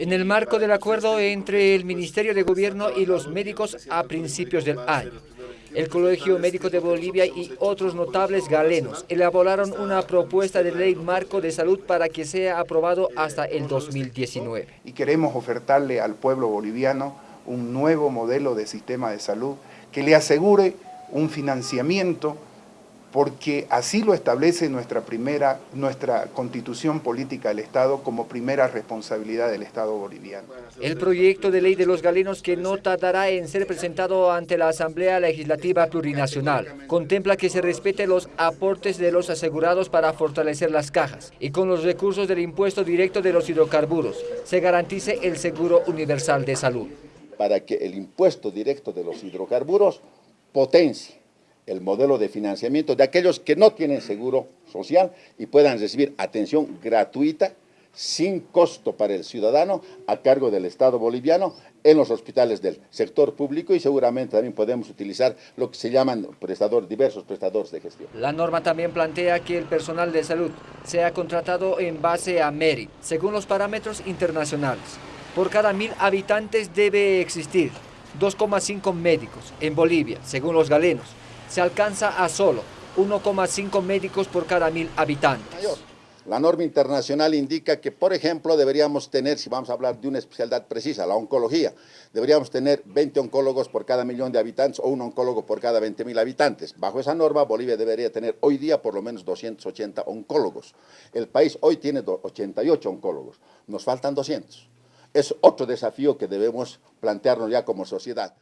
en el marco del acuerdo entre el Ministerio de Gobierno y los médicos a principios del año. El Colegio Médico de Bolivia y otros notables galenos elaboraron una propuesta de ley marco de salud para que sea aprobado hasta el 2019. Y queremos ofertarle al pueblo boliviano un nuevo modelo de sistema de salud que le asegure un financiamiento porque así lo establece nuestra, primera, nuestra constitución política del Estado como primera responsabilidad del Estado boliviano. El proyecto de ley de los galenos que no tardará en ser presentado ante la Asamblea Legislativa Plurinacional contempla que se respete los aportes de los asegurados para fortalecer las cajas y con los recursos del impuesto directo de los hidrocarburos se garantice el seguro universal de salud. Para que el impuesto directo de los hidrocarburos potencie el modelo de financiamiento de aquellos que no tienen seguro social y puedan recibir atención gratuita sin costo para el ciudadano a cargo del Estado boliviano en los hospitales del sector público y seguramente también podemos utilizar lo que se llaman prestadores, diversos prestadores de gestión. La norma también plantea que el personal de salud sea contratado en base a MERI, según los parámetros internacionales. Por cada mil habitantes debe existir 2,5 médicos en Bolivia, según los galenos, se alcanza a solo 1,5 médicos por cada mil habitantes. La norma internacional indica que, por ejemplo, deberíamos tener, si vamos a hablar de una especialidad precisa, la oncología, deberíamos tener 20 oncólogos por cada millón de habitantes o un oncólogo por cada 20 mil habitantes. Bajo esa norma, Bolivia debería tener hoy día por lo menos 280 oncólogos. El país hoy tiene 88 oncólogos, nos faltan 200. Es otro desafío que debemos plantearnos ya como sociedad.